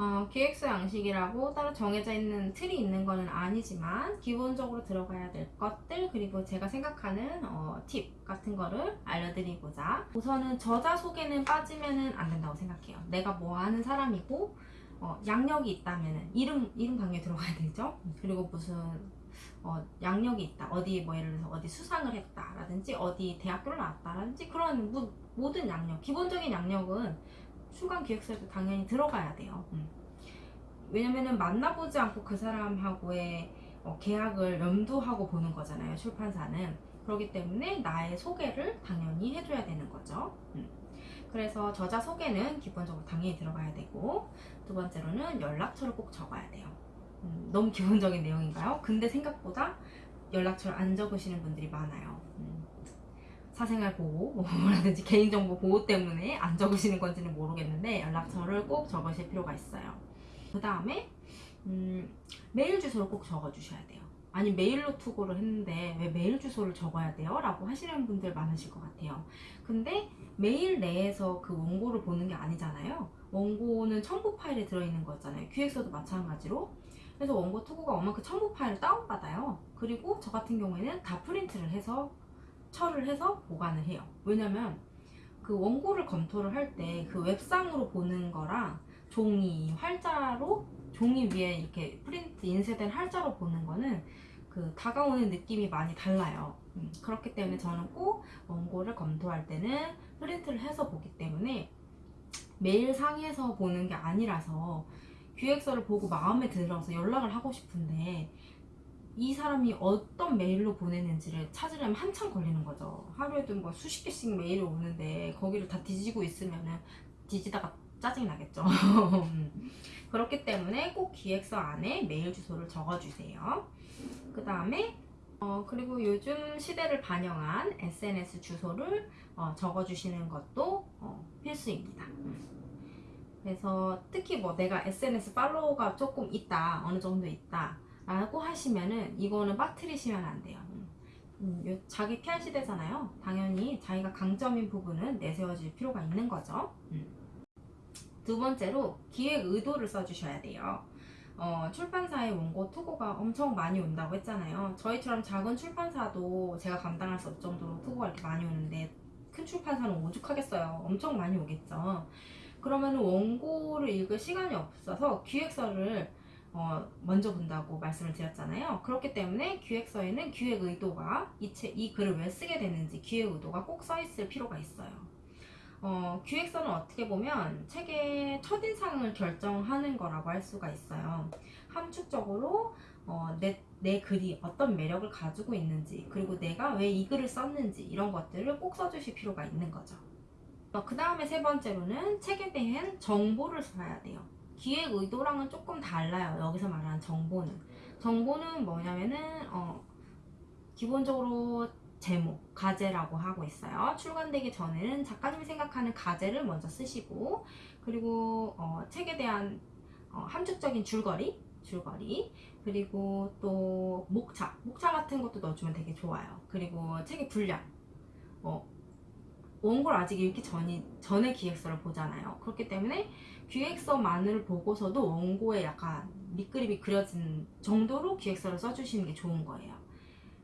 어, 기획서 양식이라고 따로 정해져 있는 틀이 있는 거는 아니지만 기본적으로 들어가야 될 것들 그리고 제가 생각하는 어, 팁 같은 거를 알려드리고자 우선은 저자 소개는 빠지면 안 된다고 생각해요. 내가 뭐 하는 사람이고 어, 양력이 있다면 이름 이름 강요에 들어가야 되죠. 그리고 무슨 어, 양력이 있다. 어디 뭐 예를 들어서 어디 수상을 했다 라든지 어디 대학교를 나왔다 라든지 그런 모, 모든 양력 기본적인 양력은 출간 기획서에도 당연히 들어가야 돼요. 음. 왜냐면은 만나보지 않고 그 사람하고의 어, 계약을 염두하고 보는 거잖아요. 출판사는 그렇기 때문에 나의 소개를 당연히 해줘야 되는 거죠. 음. 그래서 저자 소개는 기본적으로 당연히 들어가야 되고 두 번째로는 연락처를 꼭 적어야 돼요. 음, 너무 기본적인 내용인가요? 근데 생각보다 연락처를 안 적으시는 분들이 많아요. 음, 사생활 보호라든지 개인정보 보호 때문에 안 적으시는 건지는 모르겠는데 연락처를 꼭 적으실 필요가 있어요. 그 다음에 음, 메일 주소를 꼭 적어주셔야 돼요. 아니 메일로 투고를 했는데 왜 메일 주소를 적어야 돼요? 라고 하시는 분들 많으실 것 같아요. 근데 메일 내에서 그 원고를 보는 게 아니잖아요. 원고는 첨부 파일에 들어있는 거잖아요. 기획서도 마찬가지로. 그래서 원고 투고가 오면 그 첨부 파일을 다운받아요. 그리고 저 같은 경우에는 다 프린트를 해서 처리를 해서 보관을 해요. 왜냐면 그 원고를 검토를 할 때 그 웹상으로 보는 거랑 종이 활자로 종이 위에 이렇게 프린트 인쇄된 활자로 보는 거는 그 다가오는 느낌이 많이 달라요. 음, 그렇기 때문에 저는 꼭 원고를 검토할 때는 프린트를 해서 보기 때문에 메일상에서 보는 게 아니라서 기획서를 보고 마음에 들어서 연락을 하고 싶은데 이 사람이 어떤 메일로 보내는지를 찾으려면 한참 걸리는 거죠. 하루에도 뭐 수십 개씩 메일이 오는데 거기를 다 뒤지고 있으면은 뒤지다가 짜증이 나겠죠. 그렇기 때문에 꼭 기획서 안에 메일 주소를 적어주세요. 그 다음에 어, 그리고 요즘 시대를 반영한 SNS 주소를 어, 적어주시는 것도 어, 필수입니다. 음. 그래서 특히 뭐 내가 SNS 팔로워가 조금 있다, 어느 정도 있다 라고 하시면은 이거는 빠뜨리시면 안 돼요. 음, 요- 자기 PR 시대잖아요. 당연히 자기가 강점인 부분은 내세워질 필요가 있는 거죠. 음. 두 번째로 기획 의도를 써주셔야 돼요. 어, 출판사의 원고 투고가 엄청 많이 온다고 했잖아요. 저희처럼 작은 출판사도 제가 감당할 수 없을 정도로 투고가 이렇게 많이 오는데 큰 출판사는 오죽하겠어요. 엄청 많이 오겠죠. 그러면 원고를 읽을 시간이 없어서 기획서를 어, 먼저 본다고 말씀을 드렸잖아요. 그렇기 때문에 기획서에는 기획 의도가 이, 책, 이 글을 왜 쓰게 됐는지 기획 의도가 꼭 써 있을 필요가 있어요. 어, 기획서는 어떻게 보면 책의 첫인상을 결정하는 거라고 할 수가 있어요. 함축적으로 어, 내, 내 글이 어떤 매력을 가지고 있는지 그리고 내가 왜 이 글을 썼는지 이런 것들을 꼭 써주실 필요가 있는 거죠. 어, 그 다음에 세 번째로는 책에 대한 정보를 써야 돼요. 기획 의도랑은 조금 달라요. 여기서 말하는 정보는. 정보는 뭐냐면은, 어, 기본적으로 제목, 가제라고 하고 있어요. 출간되기 전에는 작가님이 생각하는 가제를 먼저 쓰시고, 그리고 어, 책에 대한 어, 함축적인 줄거리, 줄거리, 그리고 또 목차, 목차 같은 것도 넣어주면 되게 좋아요. 그리고 책의 분량, 어, 원고를 아직 읽기 전이, 전에 기획서를 보잖아요. 그렇기 때문에 기획서만을 보고서도 원고에 약간 밑그림이 그려진 정도로 기획서를 써주시는 게 좋은 거예요.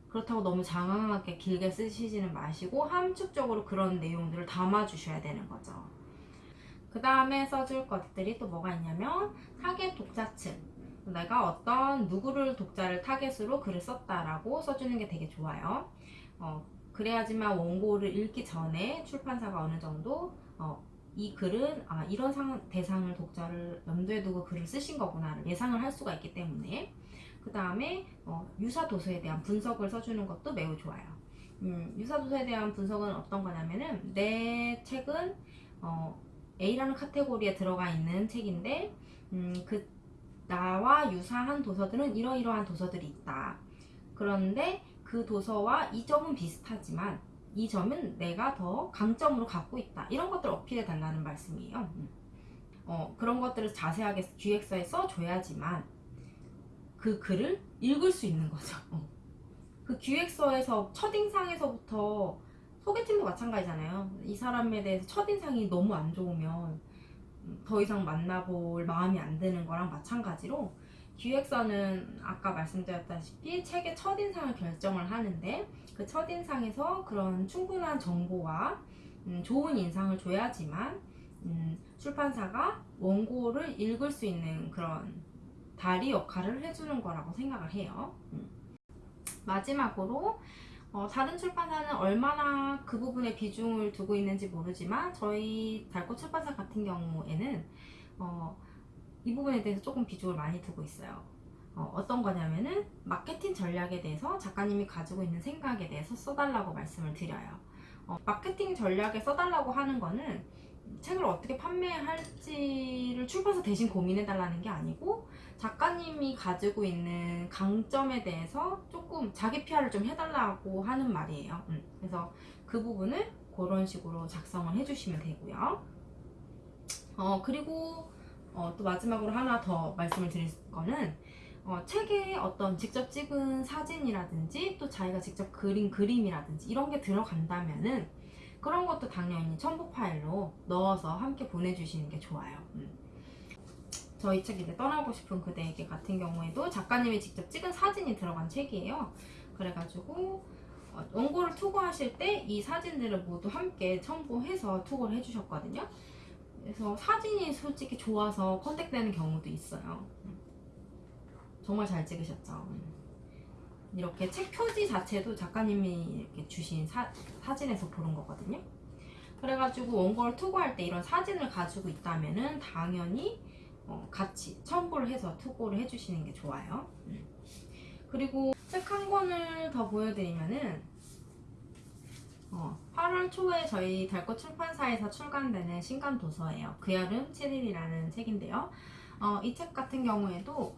그렇다고 너무 장황하게 길게 쓰시지는 마시고 함축적으로 그런 내용들을 담아주셔야 되는 거죠. 그 다음에 써줄 것들이 또 뭐가 있냐면 타겟 독자층. 내가 어떤 누구를 독자를 타겟으로 글을 썼다라고 써주는 게 되게 좋아요. 어, 그래야지만 원고를 읽기 전에 출판사가 어느 정도 어, 이 글은 아, 이런 상, 대상을 독자를 염두에 두고 글을 쓰신 거구나를 예상을 할 수가 있기 때문에 그 다음에 어, 유사 도서에 대한 분석을 써주는 것도 매우 좋아요. 음, 유사 도서에 대한 분석은 어떤 거냐면은 내 책은 어, A라는 카테고리에 들어가 있는 책인데 음, 그 나와 유사한 도서들은 이러이러한 도서들이 있다. 그런데 그 도서와 이 점은 비슷하지만 이 점은 내가 더 강점으로 갖고 있다. 이런 것들을 어필해 달라는 말씀이에요. 음. 어, 그런 것들을 자세하게 기획서에 써줘야지만 그 글을 읽을 수 있는 거죠. 어. 그 기획서에서 첫인상에서부터 소개팅도 마찬가지잖아요. 이 사람에 대해서 첫인상이 너무 안 좋으면 음, 더 이상 만나볼 마음이 안 드는 거랑 마찬가지로 기획서는 아까 말씀드렸다시피 책의 첫인상을 결정을 하는데 그 첫인상에서 그런 충분한 정보와 음, 좋은 인상을 줘야지만 음, 출판사가 원고를 읽을 수 있는 그런 다리 역할을 해주는 거라고 생각을 해요. 음. 마지막으로 어, 다른 출판사는 얼마나 그 부분에 비중을 두고 있는지 모르지만 저희 달꽃 출판사 같은 경우에는 어, 이 부분에 대해서 조금 비중을 많이 두고 있어요. 어, 떤 거냐면은 마케팅 전략에 대해서 작가님이 가지고 있는 생각에 대해서 써달라고 말씀을 드려요. 어, 마케팅 전략에 써달라고 하는 거는 책을 어떻게 판매할지를 출판사 대신 고민해달라는 게 아니고 작가님이 가지고 있는 강점에 대해서 조금 자기 PR을 좀 해달라고 하는 말이에요. 음, 그래서 그 부분을 그런 식으로 작성을 해주시면 되고요. 어, 그리고 어, 또 마지막으로 하나 더 말씀을 드릴 거는 어, 책에 어떤 직접 찍은 사진이라든지 또 자기가 직접 그린 그림이라든지 이런 게 들어간다면은 그런 것도 당연히 첨부 파일로 넣어서 함께 보내주시는 게 좋아요. 음. 저희 책 이제 떠나고 싶은 그대에게 같은 경우에도 작가님이 직접 찍은 사진이 들어간 책이에요. 그래가지고 어, 원고를 투고하실 때 이 사진들을 모두 함께 첨부해서 투고를 해주셨거든요. 그래서 사진이 솔직히 좋아서 컨택되는 경우도 있어요. 음. 정말 잘 찍으셨죠. 음. 이렇게 책 표지 자체도 작가님이 이렇게 주신 사, 사진에서 고른 거거든요. 그래가지고 원고를 투고할 때 이런 사진을 가지고 있다면은 당연히 어, 같이 첨부를 해서 투고를 해주시는 게 좋아요. 음. 그리고 책 한 권을 더 보여드리면은 어, 8월 초에 저희 달꽃 출판사에서 출간되는 신간 도서예요. 그 여름 7일이라는 책인데요. 어, 이 책 같은 경우에도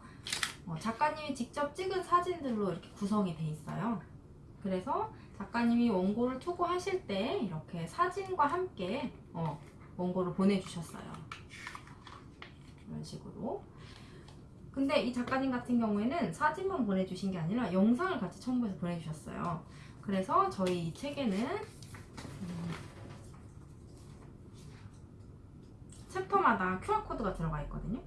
어, 작가님이 직접 찍은 사진들로 이렇게 구성이 돼 있어요. 그래서 작가님이 원고를 투고하실 때 이렇게 사진과 함께 어, 원고를 보내주셨어요. 이런 식으로. 근데 이 작가님 같은 경우에는 사진만 보내주신 게 아니라 영상을 같이 첨부해서 보내주셨어요. 그래서 저희 이 책에는 음, 챕터마다 QR코드가 들어가 있거든요.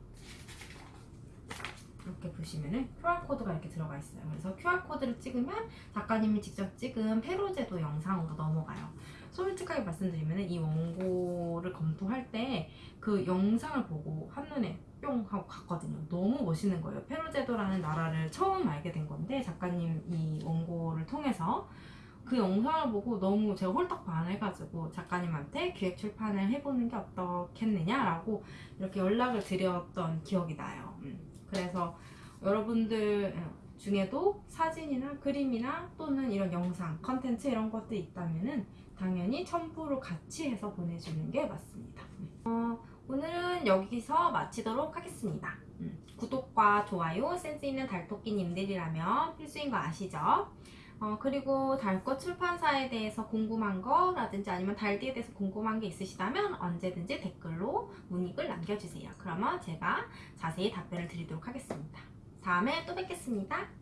이렇게 보시면은 QR코드가 이렇게 들어가 있어요. 그래서 QR코드를 찍으면 작가님이 직접 찍은 페로제도 영상으로 넘어가요. 솔직하게 말씀드리면 이 원고를 검토할 때 그 영상을 보고 한눈에 뿅 하고 갔거든요. 너무 멋있는 거예요. 페로제도라는 나라를 처음 알게 된 건데 작가님 이 원고를 통해서 그 영상을 보고 너무 제가 홀딱 반해가지고 작가님한테 기획 출판을 해보는 게 어떻겠느냐라고 이렇게 연락을 드렸던 기억이 나요. 음. 그래서 여러분들 중에도 사진이나 그림이나 또는 이런 영상, 컨텐츠 이런 것도 있다면 은 당연히 첨부로 같이 해서 보내주는 게 맞습니다. 어, 오늘은 여기서 마치도록 하겠습니다. 음, 구독과 좋아요, 센스 있는 달토끼님들이라면 필수인 거 아시죠? 어, 그리고 달꽃 출판사에 대해서 궁금한 거라든지 아니면 달디에 대해서 궁금한 게 있으시다면 언제든지 댓글로 문의글 남겨주세요. 그러면 제가 자세히 답변을 드리도록 하겠습니다. 다음에 또 뵙겠습니다.